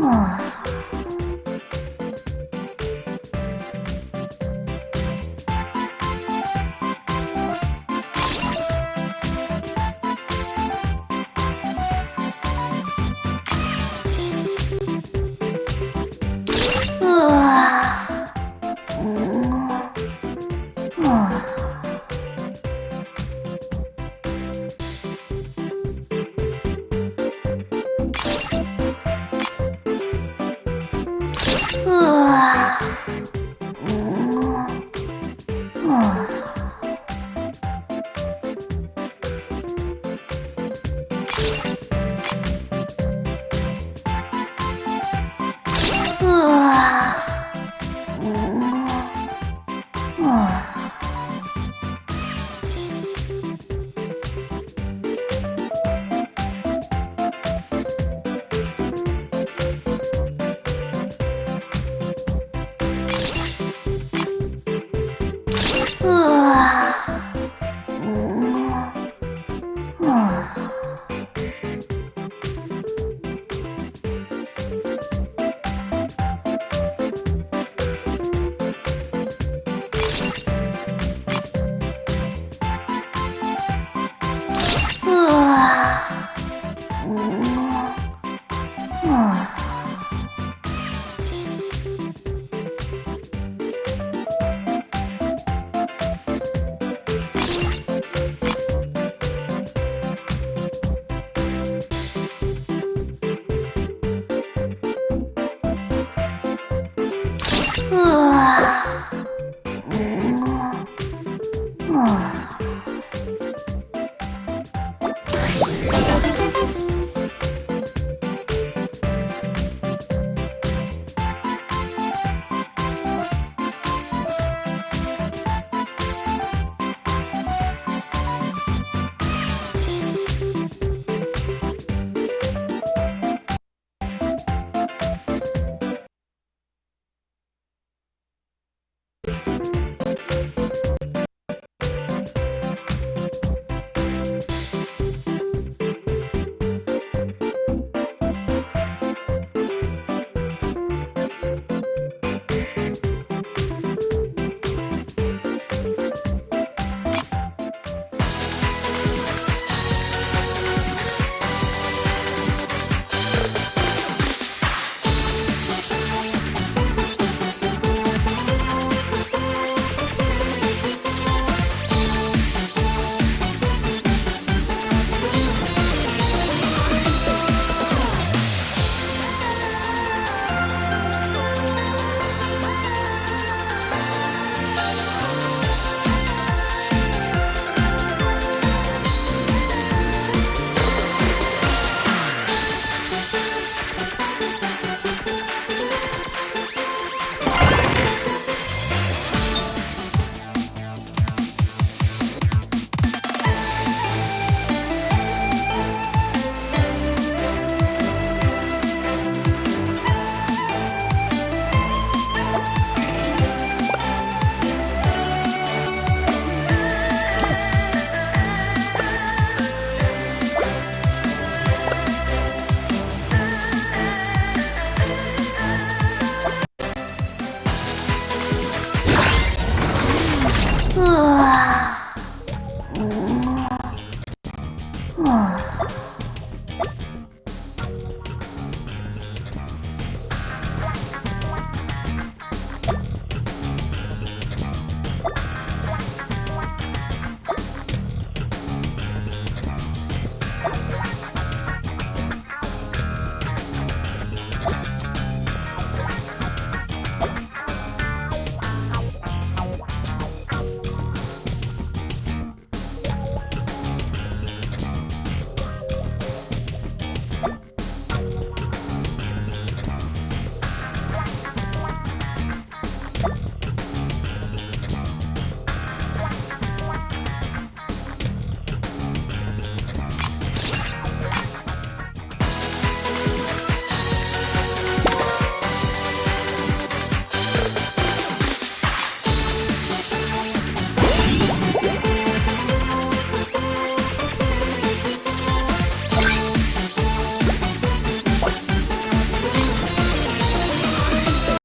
も。うわ。うん。啊嗯。啊啊啊